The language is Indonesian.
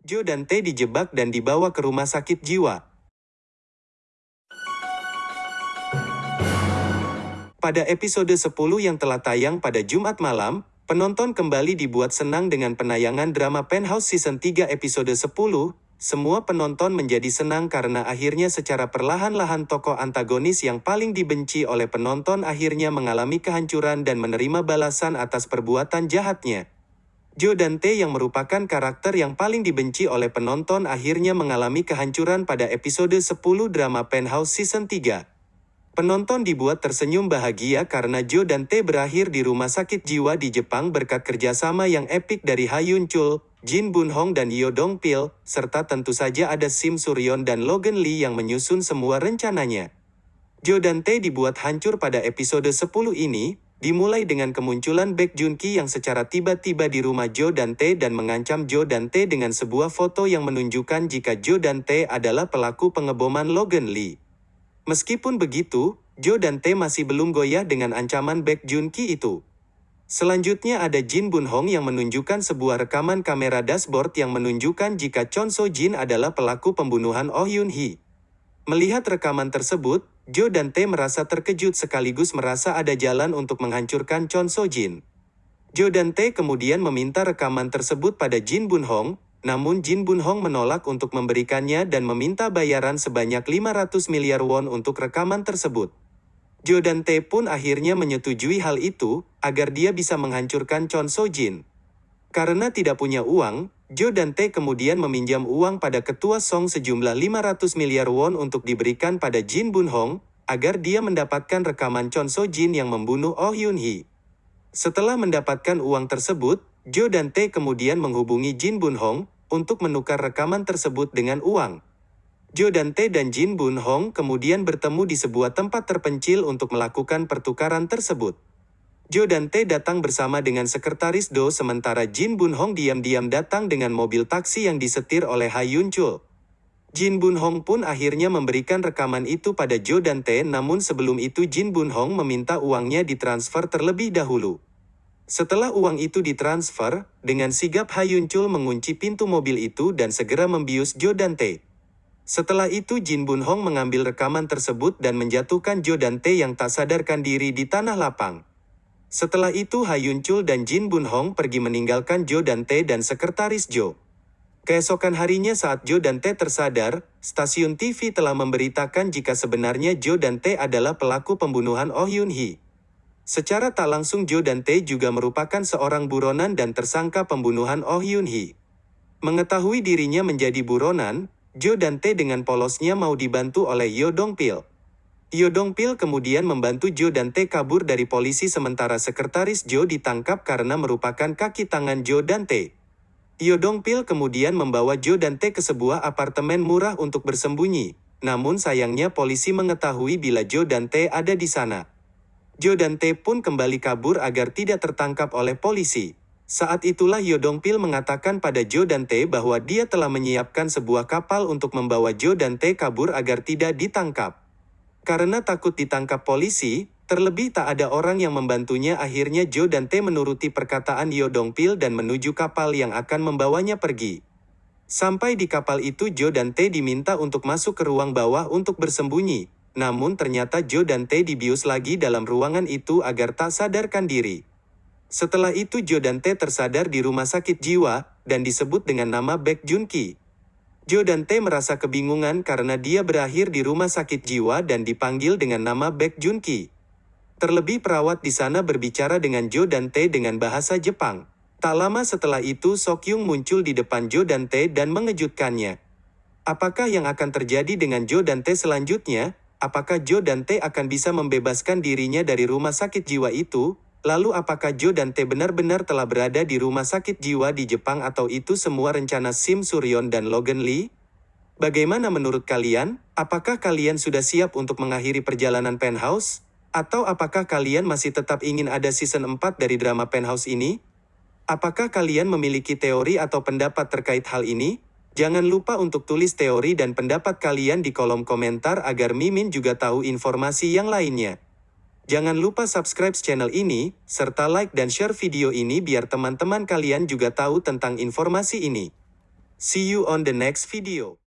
Jo dan Tae dijebak dan dibawa ke rumah sakit jiwa. Pada episode 10 yang telah tayang pada Jumat malam, penonton kembali dibuat senang dengan penayangan drama Penthouse Season 3 episode 10. Semua penonton menjadi senang karena akhirnya secara perlahan-lahan tokoh antagonis yang paling dibenci oleh penonton akhirnya mengalami kehancuran dan menerima balasan atas perbuatan jahatnya. Jo dan Tae yang merupakan karakter yang paling dibenci oleh penonton akhirnya mengalami kehancuran pada episode 10 drama Penthouse Season 3. Penonton dibuat tersenyum bahagia karena Jo dan Tae berakhir di rumah sakit jiwa di Jepang berkat kerjasama yang epik dari Ha Yun Chul, Jin Bun Hong dan Yo Dong Pil, serta tentu saja ada Sim Suryon dan Logan Lee yang menyusun semua rencananya. Jo dan Tae dibuat hancur pada episode 10 ini, dimulai dengan kemunculan Baek Jun Ki yang secara tiba-tiba di rumah Jo dan Tae dan mengancam Jo dan Tae dengan sebuah foto yang menunjukkan jika Jo dan Tae adalah pelaku pengeboman Logan Lee. Meskipun begitu, Jo dan Tae masih belum goyah dengan ancaman Baek Jun Ki itu. Selanjutnya ada Jin Bun Hong yang menunjukkan sebuah rekaman kamera dashboard yang menunjukkan jika Chon So Jin adalah pelaku pembunuhan Oh Yun Hee. Melihat rekaman tersebut, Jo dan Tae merasa terkejut sekaligus merasa ada jalan untuk menghancurkan Chon So Jin. Jo dan Tae kemudian meminta rekaman tersebut pada Jin Bun Hong, namun Jin Bun Hong menolak untuk memberikannya dan meminta bayaran sebanyak 500 miliar won untuk rekaman tersebut. Jo dan Tae pun akhirnya menyetujui hal itu, agar dia bisa menghancurkan Chon So Jin. Karena tidak punya uang, Jo dan Tae kemudian meminjam uang pada ketua Song sejumlah 500 miliar won untuk diberikan pada Jin Bun Hong, agar dia mendapatkan rekaman Chon So Jin yang membunuh Oh Yun Hee. Setelah mendapatkan uang tersebut, Jo dan Tae kemudian menghubungi Jin Bun Hong, untuk menukar rekaman tersebut dengan uang. Jo dan Tae dan Jin Bun Hong kemudian bertemu di sebuah tempat terpencil untuk melakukan pertukaran tersebut. Jo dan Tae datang bersama dengan sekretaris Do sementara Jin Bun Hong diam-diam datang dengan mobil taksi yang disetir oleh Ha Yun Chul. Jin Bun Hong pun akhirnya memberikan rekaman itu pada Jo dan Tae namun sebelum itu Jin Bun Hong meminta uangnya ditransfer terlebih dahulu. Setelah uang itu ditransfer, dengan sigap Ha Yun Chul mengunci pintu mobil itu dan segera membius Jo dan Tae. Setelah itu Jin Bun Hong mengambil rekaman tersebut dan menjatuhkan Jo dan Tae yang tak sadarkan diri di tanah lapang. Setelah itu Ha Yun Chul dan Jin Bun Hong pergi meninggalkan Jo dan Tae dan sekretaris Jo. Keesokan harinya saat Jo dan Tae tersadar, stasiun TV telah memberitakan jika sebenarnya Jo dan Tae adalah pelaku pembunuhan Oh Yun Hee. Secara tak langsung Jo dan Tae juga merupakan seorang buronan dan tersangka pembunuhan Oh Yun Hee. Mengetahui dirinya menjadi buronan, Jo dan Tae dengan polosnya mau dibantu oleh Yo Dong Pil. Yo Dong Pil kemudian membantu Jo dan Tae kabur dari polisi sementara sekretaris Jo ditangkap karena merupakan kaki tangan Jo dan Tae. Yo Dong Pil kemudian membawa Jo dan Tae ke sebuah apartemen murah untuk bersembunyi, namun sayangnya polisi mengetahui bila Jo dan Tae ada di sana. Jo dan Tae pun kembali kabur agar tidak tertangkap oleh polisi. Saat itulah Yodongpil mengatakan pada Jo dan Tae bahwa dia telah menyiapkan sebuah kapal untuk membawa Jo dan Tae kabur agar tidak ditangkap. Karena takut ditangkap polisi, terlebih tak ada orang yang membantunya akhirnya Jo dan Tae menuruti perkataan Yodongpil dan menuju kapal yang akan membawanya pergi. Sampai di kapal itu Jo dan Tae diminta untuk masuk ke ruang bawah untuk bersembunyi, namun ternyata Jo dan Tae dibius lagi dalam ruangan itu agar tak sadarkan diri. Setelah itu Jo dan Tae tersadar di rumah sakit jiwa, dan disebut dengan nama Baek Jun Ki. Jo dan Tae merasa kebingungan karena dia berakhir di rumah sakit jiwa dan dipanggil dengan nama Baek Jun Ki. Terlebih perawat di sana berbicara dengan Jo dan Tae dengan bahasa Jepang. Tak lama setelah itu Sok Yung muncul di depan Jo dan Tae dan mengejutkannya. Apakah yang akan terjadi dengan Jo dan Tae selanjutnya? Apakah Jo dan Tae akan bisa membebaskan dirinya dari rumah sakit jiwa itu? Lalu apakah Jo dan Tae benar-benar telah berada di rumah sakit jiwa di Jepang atau itu semua rencana Sim Suryon dan Logan Lee? Bagaimana menurut kalian? Apakah kalian sudah siap untuk mengakhiri perjalanan Penthouse? Atau apakah kalian masih tetap ingin ada season 4 dari drama Penthouse ini? Apakah kalian memiliki teori atau pendapat terkait hal ini? Jangan lupa untuk tulis teori dan pendapat kalian di kolom komentar agar Mimin juga tahu informasi yang lainnya. Jangan lupa subscribe channel ini, serta like dan share video ini biar teman-teman kalian juga tahu tentang informasi ini. See you on the next video.